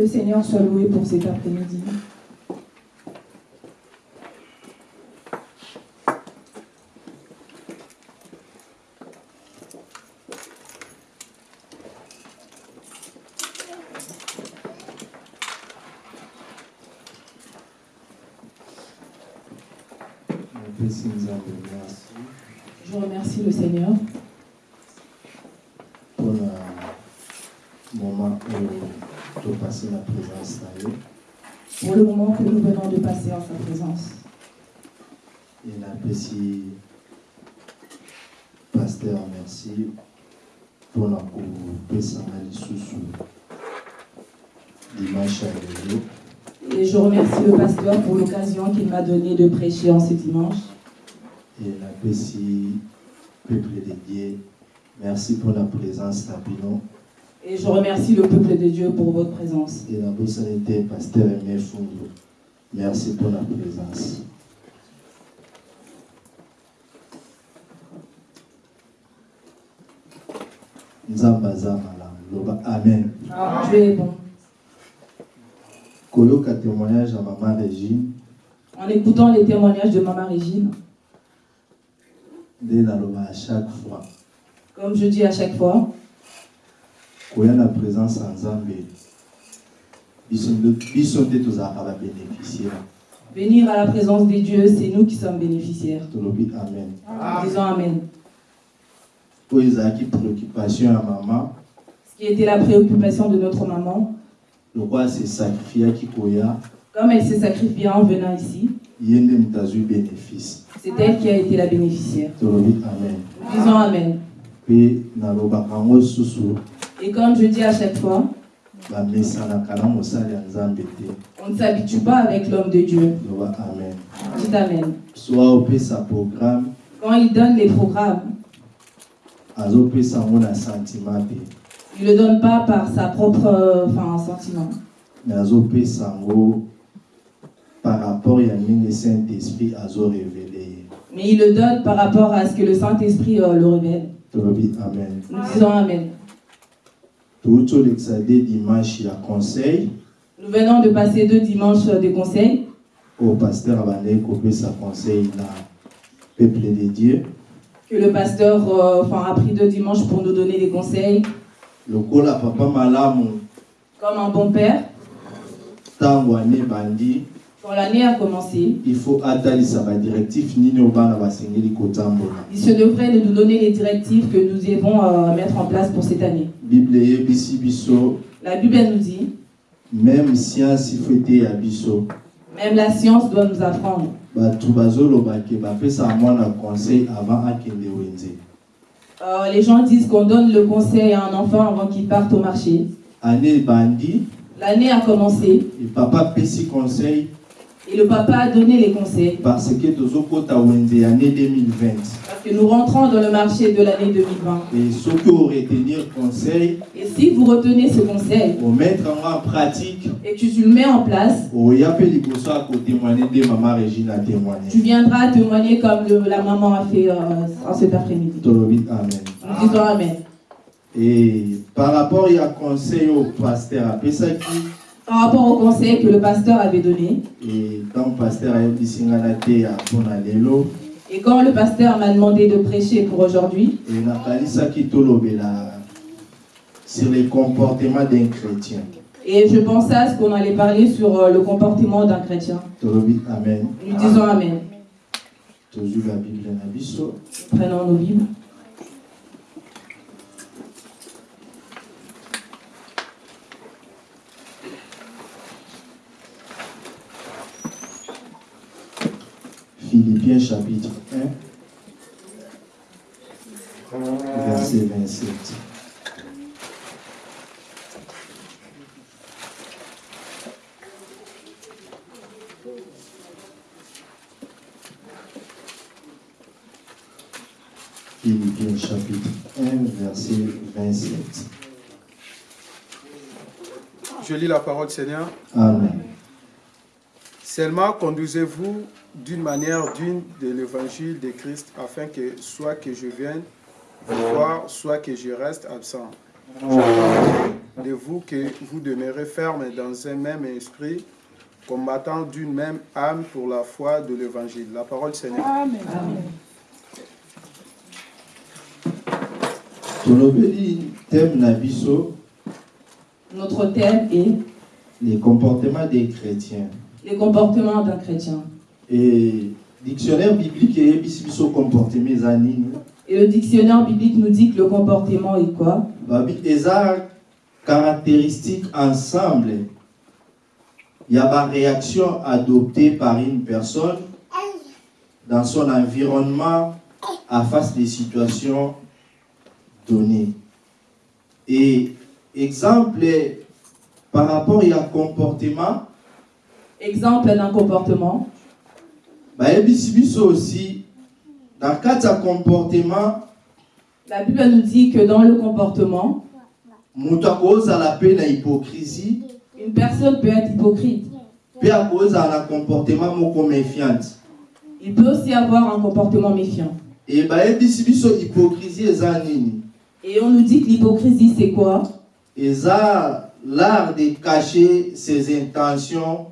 le Seigneur soit loué pour cet après-midi. napesi nzambe merci Je remercie le Seigneur mpona moment oyo topasi na présence na ye pour le moment que nous venons de passer en sa présence. Paster merci. Kopesanga lisusu dimanche lelo Et je remercie le pasteur pour l'occasion qu'il m'a donnée de prêcher en ce dimanche. e napesi peuple de dieu merci mpona présence na bino Et je remercie le peuple de Dieu pour votre présence. e nabosani te paster eme fundu merci mpona présence nzambe aza malamu loba amen. Témoignage ya mama régine. En écoutant les témoignages de Maman Régine, nde naloba à chaque fois. Comme je dis à chaque fois, koya na présence ya nzambe. Biso nde- biso nde tozalaka babénéficiaire venir à la présence des dieux, c'est nous qui sommes bénéficiaires. amen. Disons Amen. oyo ezalaki préoccupation ya mama Ce qui était la préoccupation de notre maman, lokwa se sacrifiaki koya comme elle s'est sacrifiée en venant ici, bénéfice c'est elle qui a été la bénéficiaire. amen Disons Amen. Et comme je dis à chaque fois, on ne s'habitue pas avec l'homme de Dieu. amen Dites Amen. Quand il donne les programmes, azopesa yango na sentiment te il ne le donne pas par sa propre euh, enfin, sentiment, par rapport ya ndenge saint esprit azorevele ye mais il le donne par rapport à ce que le Saint-Esprit euh, le révèle. amen. Nous disons Amen. conseil. Nous venons de passer deux dimanches euh, de conseils oyo paster abandaki kopesa conseil na peuple de dieu que le pasteur euh, enfin, a pris deux dimanches pour nous donner des conseils. lokola papa malamu. Comme un bon père, ntango ane ebandi quand l'année a commencé, il faut atalisa badirectif nini oyo bana basengeli kotambola il se devrait de nous donner les directives que nous devons euh, mettre en place pour cette année. bible eyebisi biso. La Bible nous dit, même science biso. même la science doit nous apprendre bato bazoloba ke bapesaka mwana conseil avant akende wenze. Euh, les gens disent qu'on donne le conseil à un enfant avant qu'il parte au marché. L'année a commencé. E papa apesi conseil et le papa a donné les conseils parce que tozokɔta wenze ya année 2020 parce que nous rentrons dans le marché de l'année 2020. e soki oretenir conseil Et si vous retenez ce conseil en pratique et que tu le mets en place, tu viendras témoigner comme le- la maman a fait euh, en cet après-midi. amen disons Amen. e par rapport ya conseil oyo paster apesaki Par rapport au conseil que le pasteur avait donné, et quand le pasteur m'a demandé de prêcher pour aujourd'hui, sur le comportement d'un chrétien et je pensais à ce qu'on allait parler sur euh, le comportement d'un chrétien. amen Nous disons Amen. na biso Nous prenons nos Bibles. Philippiens chapitre 1 verset 27 Philippiens chapitre 1 verset 27 Je lis la parole Seigneur. Amen. Seulement conduisez-vous d'une manière digne de l'évangile de Christ, afin que soit que je vienne vous voir, soit que je reste absent. J'attends vous que vous demeurez ferme dans un même esprit, combattant d'une même âme pour la foi de l'évangile. La parole Seigneur. Amen. biso Notre thème est les comportements des chrétiens les comportements d'un chrétien. Et dictionnaire biblique biso comportement Et le dictionnaire biblique nous dit que le comportement est quoi? Babi eza caractéristique ensemble. Ya baréaction adoptée par une personne dans son environnement à face des situations données. Et exemple par rapport ya comportement? Exemple d'un comportement? Bayebisi biso aussi na kati ya comportement La Bible nous dit que dans le comportement, moto akozala mpe na hypocrisie une personne peut être hypocrite. mpe akozala na comportement moko méfiante Il peut aussi avoir un comportement méfiant. e bayebisi biso hypocrisie eza nini? Et on nous dit que l'hypocrisie, c'est quoi? Eza l'art de cacher ses intentions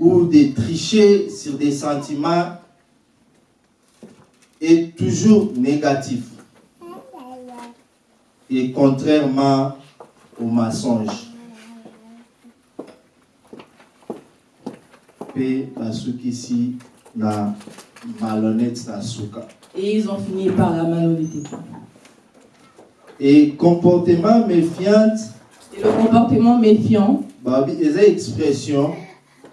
ou de tricher sur des sentiments est toujours négatif. Et contrairement au mensonge. Et ils ont fini par la malhonnêteté. et comportement méfiante Et le comportement méfiant, eza expression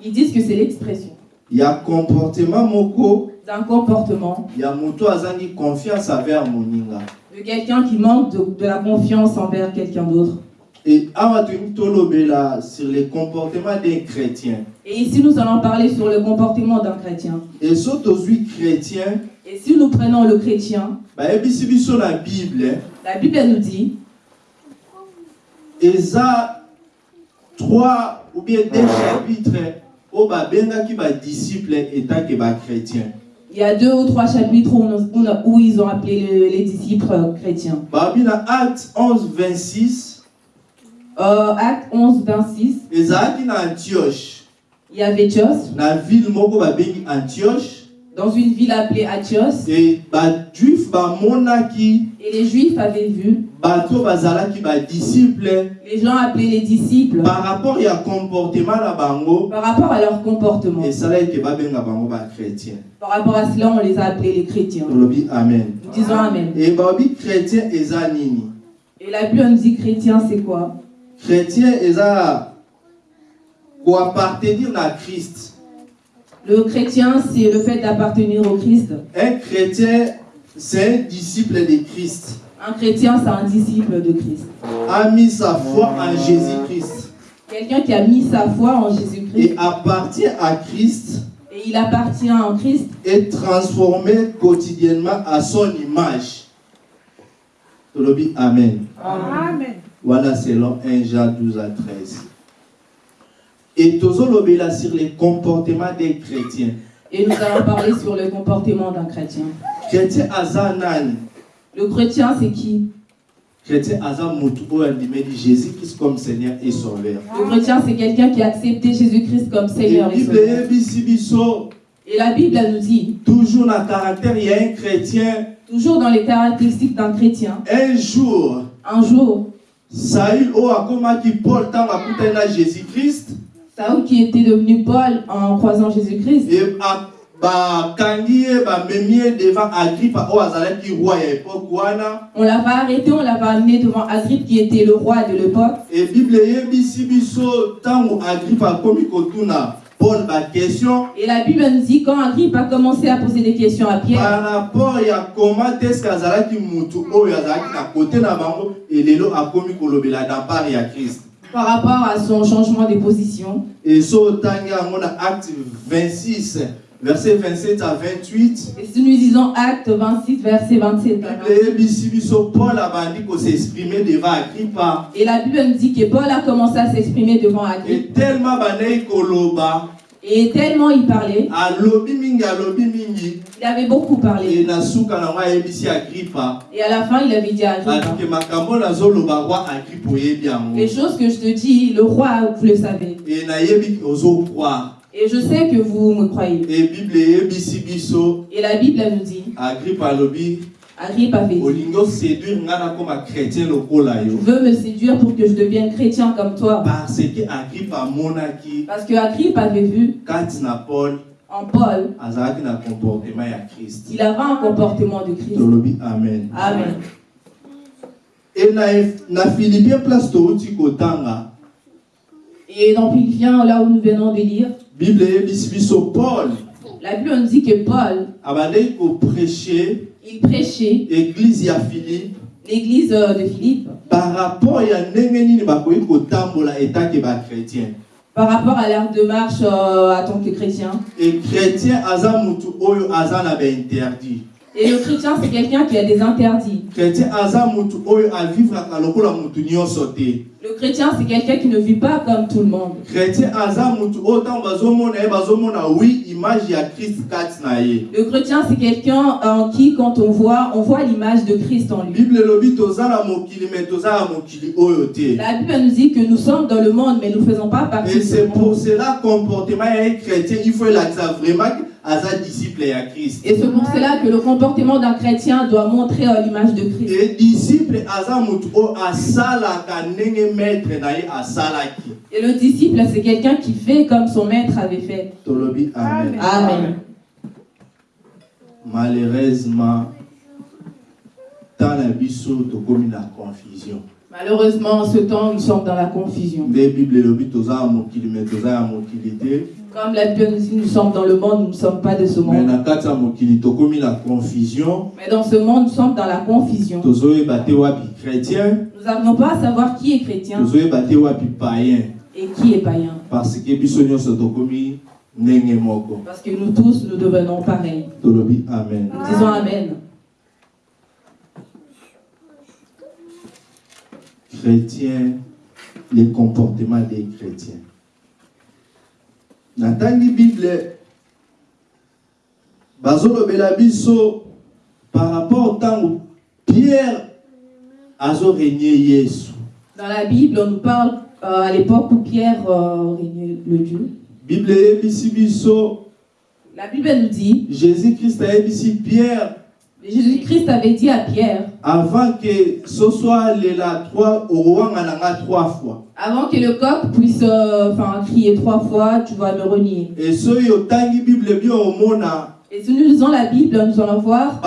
ils disent que c'est l'expression. Ya comportement moko. D'un comportement. Ya moto azangi confiance envers moninga. De quelqu'un qui manque de, de la confiance envers quelqu'un d'autre. et tolobela sur le comportement d'un chrétien. Et ici, nous allons parler sur le comportement d'un chrétien. et so tozwi chrétien Et si nous prenons le chrétien, bayebisi biso na bible la Bible nous dit eza trois ou bien deux chapitres babengaki badisciple etake bachrétien il y a deux ou trois chapitres où, on- ils ont appelé le- les disciples euh, chrétiens. acte 11 26 Euh, acte 11, 26, ezalaki na antioche. Il y avait na ville moko babengi antioche dans une ville appelée bamonaki et les Juifs avaient vu, les gens appelaient les disciples par rapport ya comportement par rapport à leur comportement. Par rapport à cela, on les a appelés les chrétiens. Nous disons Amen. Et la Bible nous dit chrétien, c'est quoi? Chrétien eza koappartenir na christ Le chrétien, c'est le fait d'appartenir au Christ. un chrétien c'est un disciple de christ Un chrétien, c'est un disciple de Christ. a mis sa foi en jésus christ Quelqu'un qui a mis sa foi en Jésus-Christ et appartient à christ et il appartient en Christ est transformé quotidiennement à son image amen Amen. Voilà selon 1 Jean 12 à 13. Et tozolobela sur les comportements des chrétiens. et nous allons parler sur le comportement d'un chrétien. Chrétien? Le chrétien, c'est qui? Chrétien andimeli Jésus-Christ comme Seigneur et Sauveur. Le chrétien, c'est quelqu'un qui a accepté Jésus-Christ comme Et Seigneur et Sauveur. Et la Bible nous dit, toujours na caractère il y a un chrétien toujours dans les caractéristiques d'un chrétien, un jour un jour, Saül oyo akomaki Paul ntango akutani na Jésus-Christ Saül qui était devenu Paul en croisant Jésus-Christ, et on l'avait arrêté, on l'avait amené devant Agrippe qui était le roi de l'époque. et bible Et la Bible nous dit quand Agrippe a commencé à poser des questions à Pierre, par rapport ya koma te eske azalaki mutu oyo azalaki na kote na bango elelo akomi kolobela na part ya krist par rapport à son changement de position, et so yango na acte 26 verset 27 à 28 et si nous disons Acte 26, verset 27, bible eyebisi biso paul abandi koseexprime devant agrippa. Et la Bible nous dit que Paul a commencé à s'exprimer devant Agrippe, et tellement Et tellement il parlait, il avait beaucoup parlé. Et à la fin, il avait dit à Agrippa, les choses que je te dis, le roi, vous le savez. Et je sais que vous me croyez. Et la Bible nous dit, tu yo. Veux me séduire pour que je devienne chrétien comme toi? parce que Parce Agrippa avait vu paul en Paul, il avait un comportement de Christ. amen. Amen. e na, place touti kotanga. Et dans Philippiens, là où nous venons de lire, bible eyebisi biso paul? La Bible nous dit que Paul, il prêchait. Église ya philippe. L'église euh, de Philippe. Par rapport ya ndenge nini bakoki kotambola etake bachrétien? Par rapport à leur démarche euh, en tant que chrétien. e chrétien aza mutu oyo aza na bainterdit Et le chrétien, c'est quelqu'un qui a des interdits. Le chrétien, c'est quelqu'un qui ne vit pas comme tout le monde. Le chrétien, c'est quelqu'un en qui, quand on voit, on voit l'image de Christ en lui. La Bible nous dit que nous sommes dans le monde, mais nous ne faisons pas partie et c'est pour cela comportement ye chrétien il faut elakisa vraiment Et c'est pour cela que le comportement d'un chrétien doit montrer euh, l'image de Christ. Et le disciple, c'est quelqu'un qui fait comme son maître avait fait. tolobi amen Amen. malheureusement ntan na biso tokomi na confusion Malheureusement, en ce temps, nous sommes dans la confusion. bible Comme la Bible nous dit, nous sommes dans le monde, nous ne sommes pas de ce monde. Mais dans ce monde, nous sommes dans la confusion. Nous n'arrivons pas à savoir qui est chrétien et qui est païen. parce que nous tous, nous devenons pareils. Nous disons Amen. chrétien le comportement des chrétiens natangi bible bazolobela biso par rapport ntango pierre azoregne yesu. Dans la Bible, on nous parle euh, à l'époque où Pierre euh, régnait le Dieu. bible eyebisi biso. La Bible nous dit, jésus christ ayebisi pierre. Jésus-Christ avait dit à Pierre, avant que ce soit lela trois orowanga nanga trois fois avant que le coq puisse euh, enfin, crier trois fois, tu vas me renier. et soki otangi bible bien omona Et si nous lisons la Bible, nous allons voir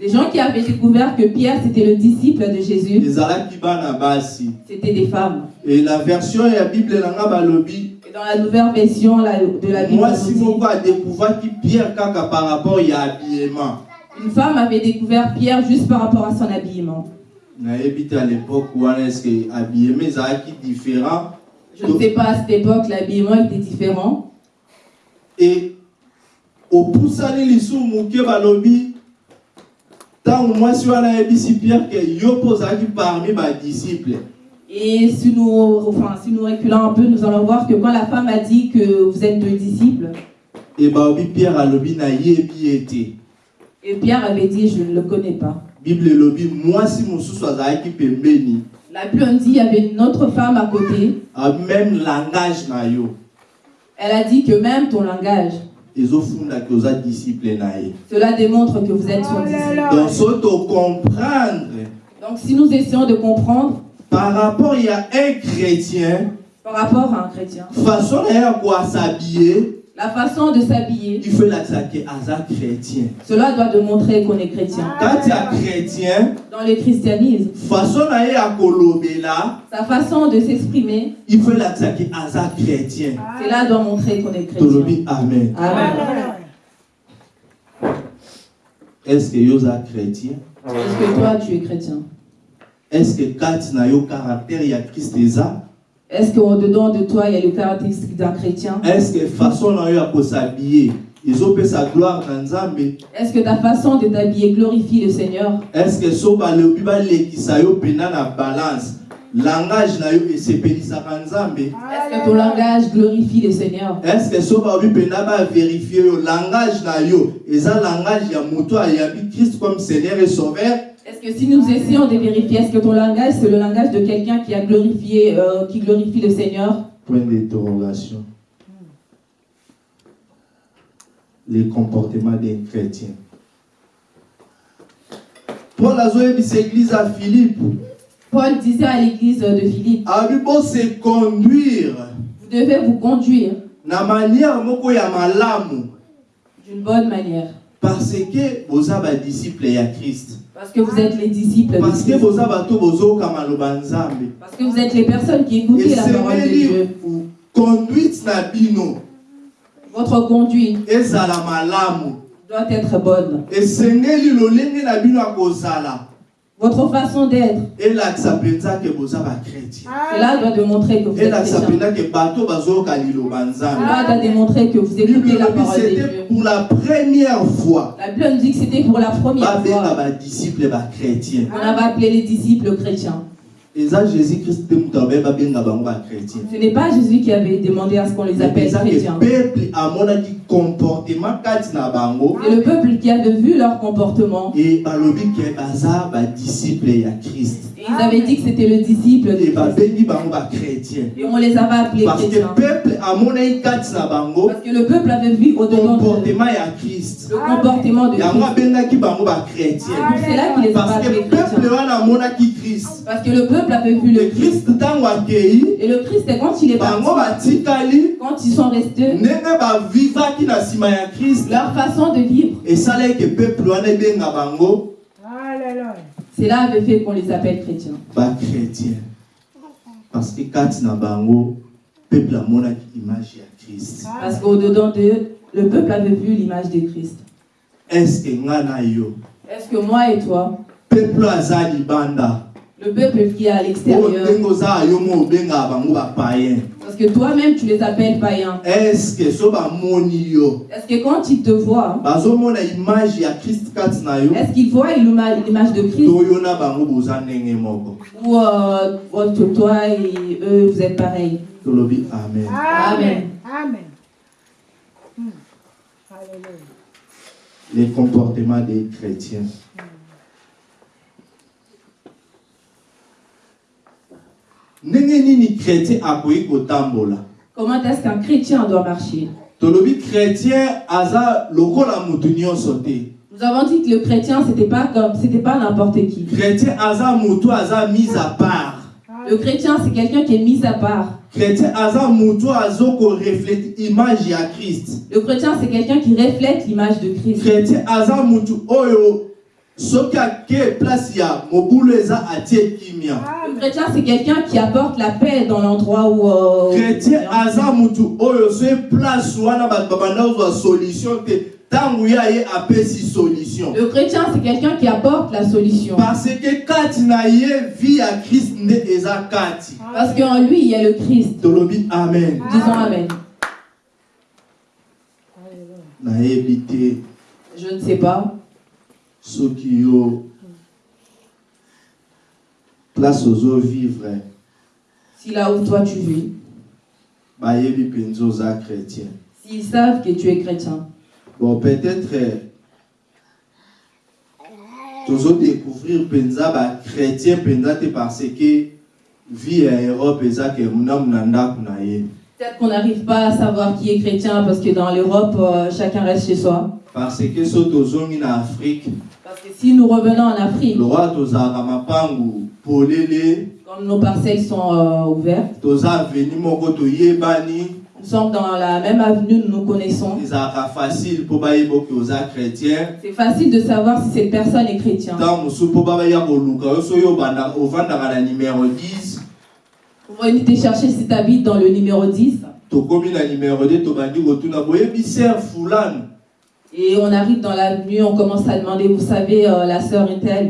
les gens qui avaient découvert que Pierre, c'était le disciple de Jésus, c'était des femmes. et la version ya bible nanga balobi Et dans la nouvelle version la- de la Bible, moko adécouvraki pierre par rapport habillement dit, une femme avait découvert Pierre juste par rapport à son habillement. à l'époque wana estce habillement ezalaki différent? Je ne sais pas, à cette époque, l'habillement était différent. e opusani lisusu moke balobi ntango mwasi wana ayebisi pierre ke yo mpo ozalaki parmi badisciple Et si nous, enfin, si nous reculons un peu, nous allons voir que quand la femme a dit que vous êtes deux disciples, e balobi pierre alobi nayebi ye te et Pierre avait dit, je ne le connais pas. bible elobi mwasi mosusu azalaki pembeni La Bible dit, il y avait une autre femme à côté. a même langage na yo. Elle a dit que même ton langage, cela démontre que vous êtes son disciple. donc si nous essayons de comprendre par rapport ya un chrétien. par rapport à un chrétien, façon ye ya koasabie la façon de s'habiller, il cela doit démontrer qu'on est chrétien. kati ya chrétien Dans le christianisme, façon sa façon de s'exprimer, il chrétien. Cela doit montrer qu'on est chrétien. amen. Amen. est ce que yo oza chrétien? Est-ce que toi, tu es chrétien? Est ce que kati na yo caractère? Ya christ eza Est-ce qu'au-dedans de toi, il y a les caractéristiques d'un chrétien? Est ce que façon gloire na nzambe Est-ce que ta façon de t'habiller glorifie le Seigneur? est ce que so balobi balekisa yo mpena na balance? Langage na yo esepelisaka nzambe Est-ce que ton langage glorifie le Seigneur? est ce que so baobi mpena baverifie yo langage na yo eza langage ya moto ayambi christ comme seigneur et sauveur? Est-ce que si nous essayons de vérifier, est-ce que ton langage, c'est le langage de quelqu'un qui a glorifié, euh, qui glorifie le Seigneur? Point d'interrogation. Les comportements d'un chrétien. Paul azoyebisa église à philippe. Paul disait à l'église de Philippe, abi bose conduire. Vous devez vous conduire. Na manière moko ya malamu. D'une bonne manière. Parce que boza badisciple ya christ. Parce que vous êtes les disciples de parce que nzambe. Parce que vous êtes les personnes qui écoutez la parole de Dieu. conduite na bino. Votre conduite doit être bonne. esengeli Votre façon d'être, bakretien cela doit démontrer que vous êtes chrétien. Cela doit démontrer que vous écoutez la parole de c'était Dieu. pour la première fois La Bible nous dit que c'était pour la première fois. On avait appelé les disciples chrétiens. Ce n'est pas Jésus qui avait demandé à ce qu'on les appelle chrétiens. Comportement kati na bango C'est le peuple qui avait vu leur comportement. e balobi ke baza badisciple ya christ Et ils avaient dit que c'était le disciple de e Christ. babengi bango bakretien Et on les avait appelés parce que chrétiens. peuple amonaki kati na bango Parce que le peuple avait vu au-dedans de comportement ya christ le comportement de yango Christ. abengaki bango bakretien C'est cela qu'il les parce que appelés peuple wana amonaki christ Parce que le peuple avait vu le le Christ. akei Et le Christ, quand il est parti, bango batikali quand ils sont restés, ndenge bavivaki leur façon de vivre, cela avait fait qu'on les appelle chrétiens. bakretien parce que bango peuple amonaki image ya christ. Parce qu'au-dedans d'eux, le peuple avait vu l'image de Christ. est ce que Est-ce que moi et toi, peuple le peuple qui est à l'extérieur, parce que toi-même tu les appelles païens, est ce que est-ce que quand ils te voient, bazomona image ya christ kati na yo? est-ce qu'ils voient l'ima- l'image de Christ? Ou euh, entre toi et eux, vous êtes pareils. Amen. Amen. Amen. Hmm. Les comportements des chrétiens ndenge nini chrétien akoki kotambola Comment est-ce qu'un chrétien doit marcher? Nous avons dit que le chrétien, c'était pas comme, c'était pas n'importe qui. Le chrétien, c'est quelqu'un qui est mis à part. Le chrétien, c'est quelqu'un qui reflète l'image de Christ. Oyo soki ake place ya mobulu eza atie kimia Le chrétien, c'est quelqu'un qui apporte la paix dans l'endroit où. euh, chrétien aza motu oyo soki place wana bato babanda kozwa solution te ntango ye aye apesi solution Le chrétien, c'est quelqu'un qui apporte la solution. parce que kati na ye vie ya christ nde eza kati Parce qu'en lui, il y a le Christ. tolobi amen Disons Amen. nayebi te Je ne sais pas. Soki yo place ozovivre Si là où toi tu vis, bayebi mpenza oza chrétien. s'ils savent que tu es chrétien, bon peut-être tozodécouvrir mpenza bachrétien mpenza te parce que vie ya europe eza ke munamu na ndako na ye peut-être qu'on n'arrive pas à savoir qui est chrétien parce que dans l'Europe, euh, chacun reste chez soi. parce que afrique Parce que si nous revenons en Afrique, comme nos parcelles sont euh, ouvertes, nous sommes dans la même avenue, nous nous connaissons. C'est facile de savoir si cette personne est chrétien. Ntango mosusu mpo babaya koluka yo soki obanda- ovandaka na numero 10 Pour venir te chercher si tu habites dans le numéro 10 tokomi na numero 2 tobandi kotuna boyebi ser fulani et on arrive dans l'avenue, on commence à demander, vous savez, euh, la sœur est telle.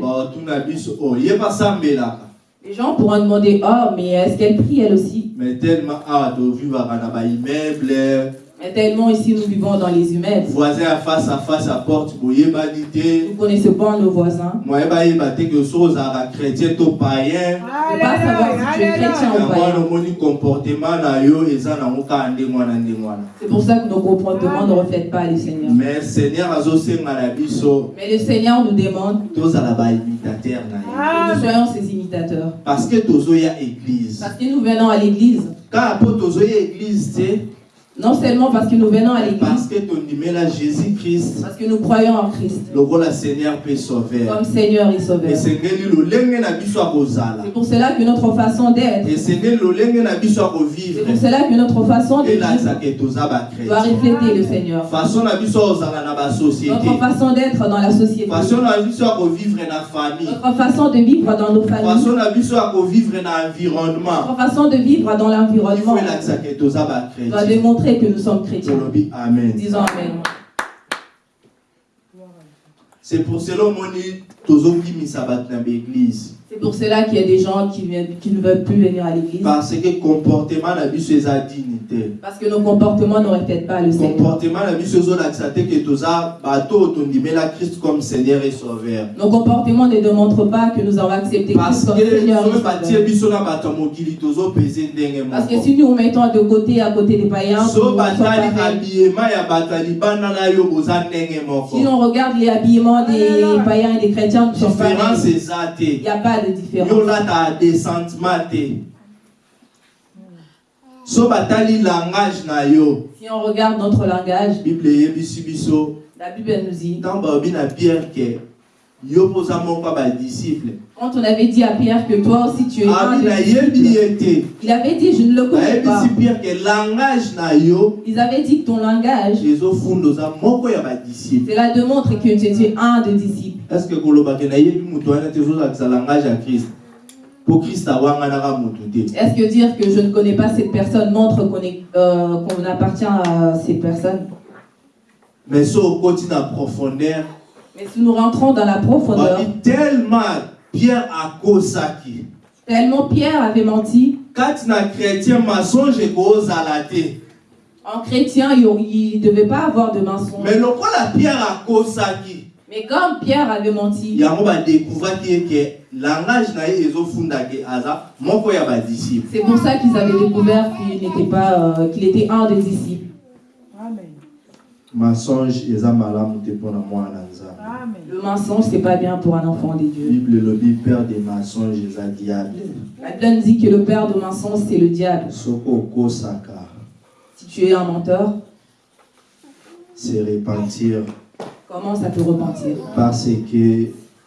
basambelaka Les gens pourront demander, oh, mais est-ce qu'elle prie elle aussi? Mais tellement awa tovivaka na baimmeuble Mais tellement ici nous vivons dans les humaines. voisin à face à face à porte Nous ne connaissons pas nos voisins. moye bayeba te ke soki ozalaka chrétien to païen Ne pas savoir si tu es chrétien ou païen. comportement C'est pour ça que nos comportements ne reflètent pas les seigneurs. mais seigneur azosenga na biso Mais le Seigneur nous demande tozala baimitateur na ye que nous soyons ses imitateurs. parce que tozoya église Parce que nous venons à l'église, kaka mpo tozoya église te non seulement parce que nous venons à parce l'église, que parce que nous croyons en Christ. Seigneur comme Seigneur et Sauveur. C'est pour cela que notre façon d'être, c'est pour cela que notre façon de vivre doit refléter le Seigneur. Notre façon d'être dans la société, notre façon de vivre dans nos familles, notre façon de vivre dans l'environnement doit bakrétien que nous sommes chrétiens. amen Disons Amen. c'est pour cela omoni tozobimisa bato na baeglise C'est pour cela qu'il y a des gens qui, viennent- qui ne veulent plus venir à l'église. parce que comportement na biso eza dignité Parce que nos comportements ne reflètent pas le Seigneur. comportement na ezolakisa te ke toza bato oyo tondimela christ comme seigneur et sauveur. Nos comportements ne démontrent pas que nous avons accepté Christ comme que Seigneur et Sauveur. Parce que si nous nous mettons de côté à côté des païens, so Si l'on regarde les habillements des païens et des chrétiens, Il n'y a pas de yo différence. olataka desentiment te. So batali langage na yo. Si on regarde notre langage, bible eyebisi biso la Bible nous dit, ntango balobi na pierre ke quand on avait dit à Pierre que toi aussi tu es un ye te il avait dit, je ne le connais pas. Ils avaient dit que ton langage, cela démontre que tu es un des disciples. est ce que ezozalakisa langage moto te Est-ce que dire que je ne connais pas cette personne montre qu'on euh, qu'on appartient à ces personnes? Mais so okoti na profondeur Mais si nous rentrons dans la profondeur, babi tellement pierre akosaki tellement Pierre avait menti, kati na chrétien masonge ekozala te en chrétien, il ne devait pas avoir de mensonge. mais lokola pierre akosaki Mais comme Pierre avait menti, c'est pour ça qu'ils avaient découvert qu'il n'était pas, euh, qu'il était un des disciples. Amen. Masonge eza malamu te mpona mwana nzambe Amen. Le mensonge, c'est pas bien pour un enfant de Dieu. bible elobi père de mensonge eza diable La Bible dit que le père de mensonge, c'est le diable. soki okosaka Si tu es un menteur, se repentir commence à te repentir. parce que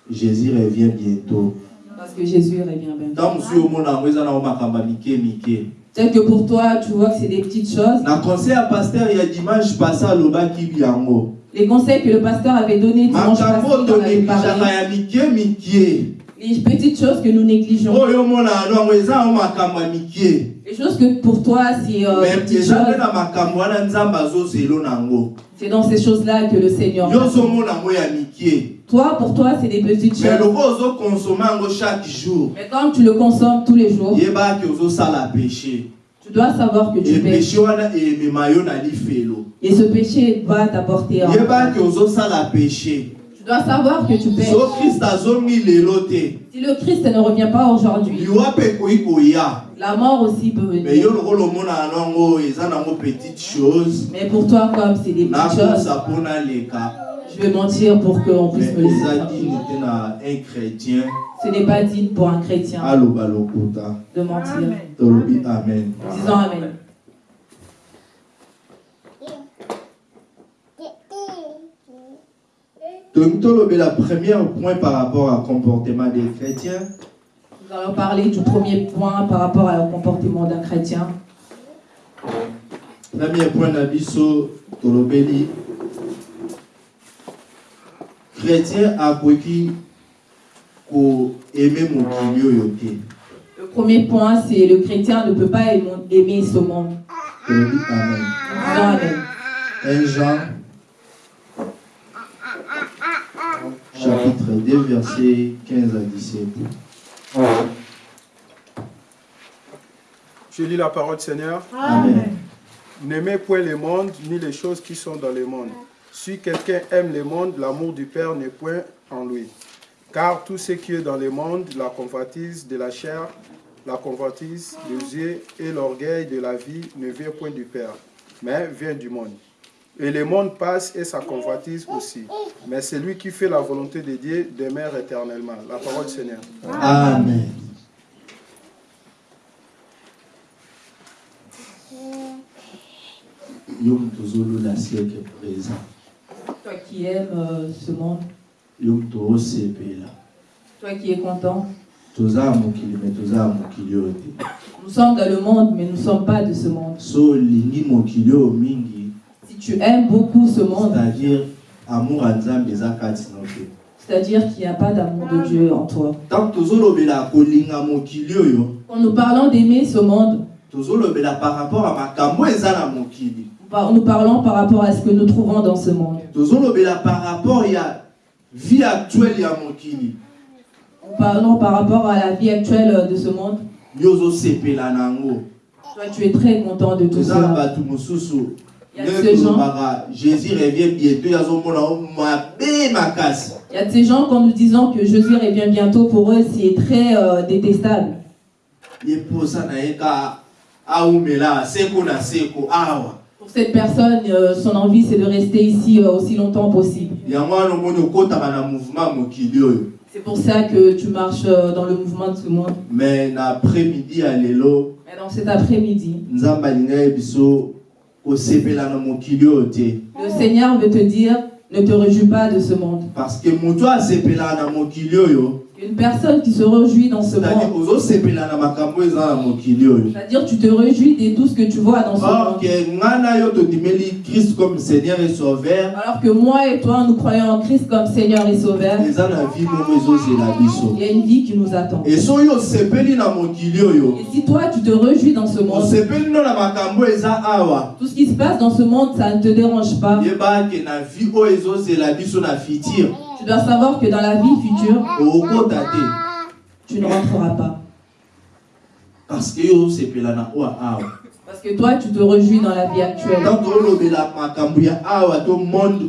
jésus revient bientôt Parce que Jésus revient bientôt. ntango mosusu omona yango eza nango makambo mike mike Peut-être que pour toi, tu vois que c'est des petites choses. na conseil ya pasteur dimanche passé yango Les conseils que le pasteur avait donnés dimanche passé, avait parlé. Les petites choses que nous négligeons. Les choses que pour toi, c'est euh, des petites choses. C'est dans ces choses-là que le Seigneur. Toi, pour toi, c'est des petites choses. Mais comme tu le consommes tous les jours, tu dois savoir que tu e na lifelo Et ce péché va t'apporter péché. Tu dois savoir que tu te Si le Christ ne revient pas aujourd'hui, la mort aussi peut venir. chose Mais pour toi, comme c'est des petites choses, je vais mentir pour qu'on puisse me laisser Ce n'est pas digne pour un chrétien. De mentir. Amen. Disons Amen. tolingi tolobela premier point par rapport à comportement des chrétiens Nous allons parler du premier point par rapport au comportement d'un chrétien. premier point na biso tolobeli chrétien mokili oyo te Le premier point, c'est le chrétien ne peut pas aimer aimer ce monde. amen Disons Amen. 1 Jean chapitre 2 verset 15 à 17 Je lis la parole, Seigneur. Amen. N'aimez point le monde, ni les choses qui sont dans le monde. Si quelqu'un aime le monde, l'amour du Père n'est point en lui. Car tout ce qui est dans le monde, la convoitise de la chair, la convoitise des yeux et l'orgueil de la vie ne vient point du Père, mais vient du monde. Et le monde passe et sa convoitise aussi. Mais celui qui fait la volonté de Dieu demeure éternellement. La parole du Seigneur. Amen. Siècle présent. Toi qui aimes euh, ce monde, toi qui es content. Toza mokili toza mokili. Nous sommes dans le monde, mais nous ne sommes pas de ce monde. So olingi mokili oyo mingi, Si tu aimes beaucoup ce monde, c'est-à-dire amour nzambe c'est-à-dire qu'il n'y a pas d'amour de Dieu en toi. Quand nous parlons d'aimer ce monde, par rapport à makambo mokili nous par- nous parlons par rapport à ce que nous trouvons dans ce monde. par rapport ya vie actuelle ya mokili parlons par rapport à la vie actuelle de ce monde. Toi, tu es très content de tout cela. Il y a ces gens, jésus revient bientôt il y a ces gens quand nous disons que Jésus revient bientôt, pour eux, c'est très euh, détestable. Cette personne, euh, son envie, c'est de rester ici euh, aussi longtemps possible. C'est pour ça que tu marches euh, dans le mouvement de ce monde. mais na après-midi ya lelo Mais dans cet après-midi, le Seigneur veut te dire, ne te réjouis pas de ce monde. parce que asepelaka na mokili oyo Une personne qui se réjouit dans ce monde, c'est-à-dire tu te réjouis de tout ce que tu vois dans ce or monde. christ comme seigneur et sauveur. Alors que moi et toi, nous croyons en Christ comme Seigneur et Sauveur, il y a une vie qui nous attend. Et si toi, tu te réjouis dans ce monde, tout ce qui se passe dans ce monde, ça ne te dérange pas. Tu dois savoir que dans la vie future, tu ne rentreras pas. parce que toi, tu te réjouis dans la vie actuelle.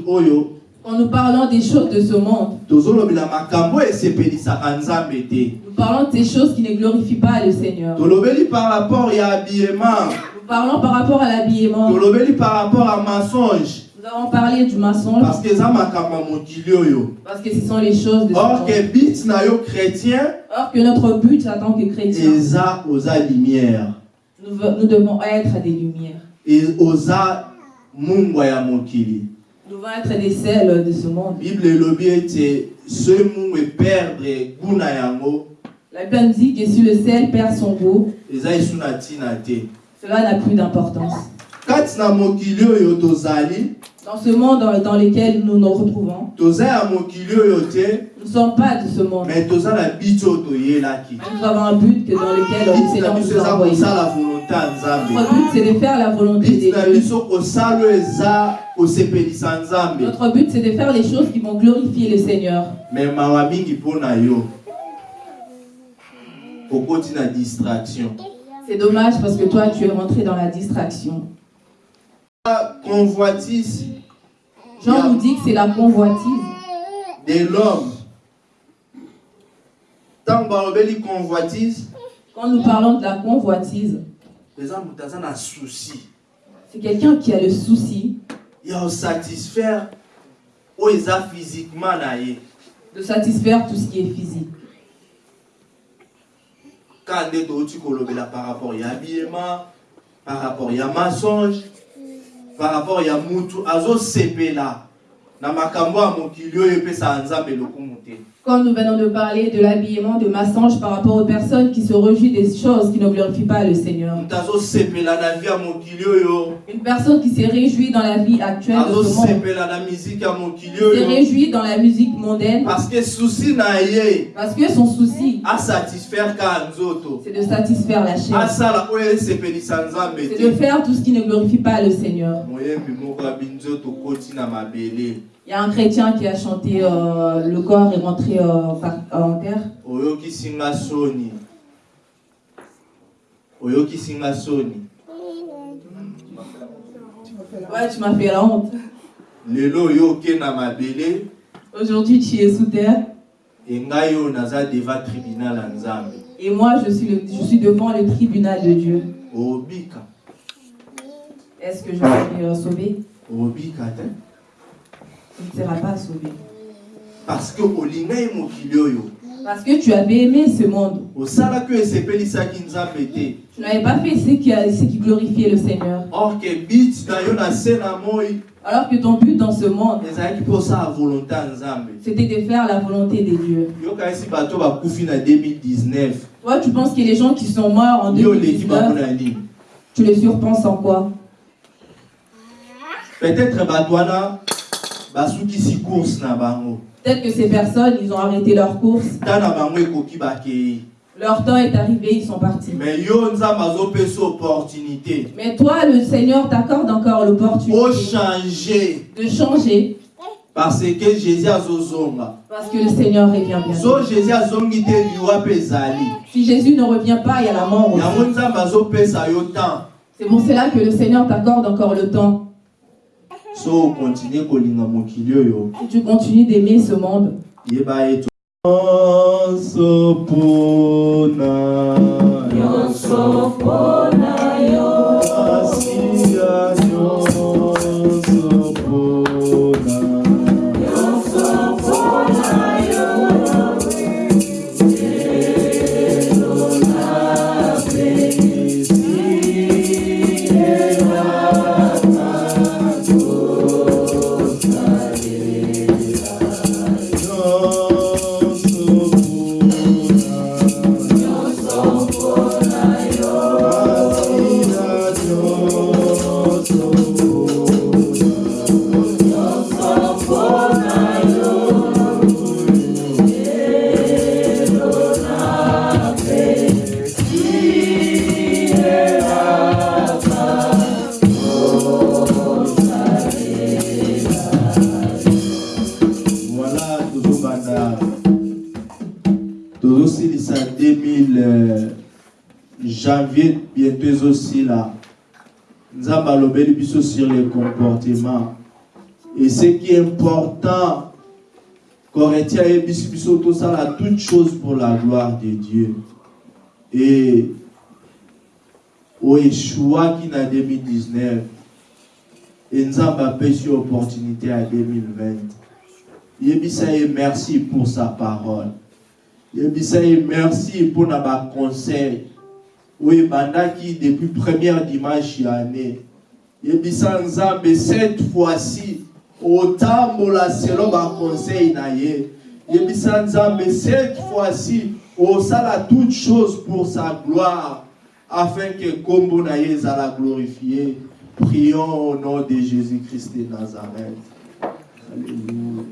oyo Quand nous parlons des choses de ce monde, nous parlons de ces choses qui ne glorifient pas le Seigneur. Nous parlons par rapport à l'habillement. tolobeli par rapport à mensonge Nous avons parlé du mensonge parce que mokili oyo parce que ce sont les choses de ce or monde. ke bit na yo chrétien Or que notre but en tant que chrétien, eza oza lumière nous, nous devons être des lumières. e oza mungwa ya mokili Nous devons être des sels de ce monde. bible elobi ete soki mungu eperdre goût na yango La Bible dit que si le sel perd son goût, eza esu na ntina te cela n'a plus d'importance. kati na mokili oyo tozali Dans ce monde dans, lequel nous nous retrouvons, nous ne sommes pas de ce monde. oyo toyelaki Nous avons un but que dans lequel le Seigneur nous a envoyé. Notre but, c'est de faire la volonté de Dieu. Notre but, c'est de faire les choses qui vont glorifier le Seigneur. distraction C'est dommage parce que toi, tu es rentré dans la distraction. Convoitise Jean nous dit que c'est la convoitise. de l'homme ntango balobeli convoitise Quand nous parlons de la convoitise, c'est quelqu'un qui a le souci ya kosatisfaire oyo eza physiquement na ye de satisfaire tout ce qui est physique. touti kolobela par rapport ya habillement par rapport ya mensonge par rapport ya mutu azosepela na makambo ya mokili oyo epesaka nzambe lokumu te Quand nous venons de parler de l'habillement de Massange par rapport aux personnes qui se réjouissent des choses qui ne glorifient pas le Seigneur. Une personne qui se réjouit dans la vie actuelle de ce monde, se réjouit dans la musique mondaine, parce que son souci, c'est de satisfaire la chair. C'est de faire tout ce qui ne glorifie pas le Seigneur. Il y a un chrétien qui a chanté euh, Le corps est rentré euh, par- en terre. oyokisi nga soni oyokisi nga soni fait la Ouais, tu m'as fait la honte. lelo yo oke na mabele Aujourd'hui, tu es sous terre. deva tribunal Et moi, je suis, le- je suis devant le tribunal de Dieu. obika Est-ce que je serai euh, sauvé obika Tu ne seras pas sauvé. parce que Parce que tu avais aimé ce monde. Tu n'avais pas fait ce qui, a- ce qui glorifiait le Seigneur. or Alors que ton but dans ce monde, c'était de faire la volonté de Dieu. yokanisi bato bakufi na 2019 Toi, tu penses que les gens qui sont morts en yo oleki bango 2019, na nini tu les surpenses en quoi? Peut-être bato Peut-être que ces personnes, ils ont arrêté leur course. Leur temps est arrivé, ils sont partis. mais toi, le Seigneur t'accorde encore l'opportunité de changer. Parce que jésus azozonga parce que le Seigneur revient ezali Si Jésus ne revient pas, il y a la mort aussi. C'est pour cela que le Seigneur t'accorde encore le temps. So okontinue kolinga mokili oyo. Si tu continues d'aimer ce monde, yeba ete nyonso mpona Asia 2000 euh, janvier bientôt ezosila nzambe alobeli biso sur le comportement et ce qui est important corintien ayebisi biso tosala toute chose pour la gloire de dieu. Et oeshuwaki na 2019 e nzambe apesi yo opportunité ya 2020 yebisa ye merci pour sa parole merci mpona baconseil oyo ebandaki depuis première dimanche année yebisa nzambe cette fois-ci otambola selo baconseil na ye yebisa cette fois-ci osala toute chose pour sa gloire afin que kombo na ye ezala glorifié prions au nom de jésus-christ de nazareth. Alléluia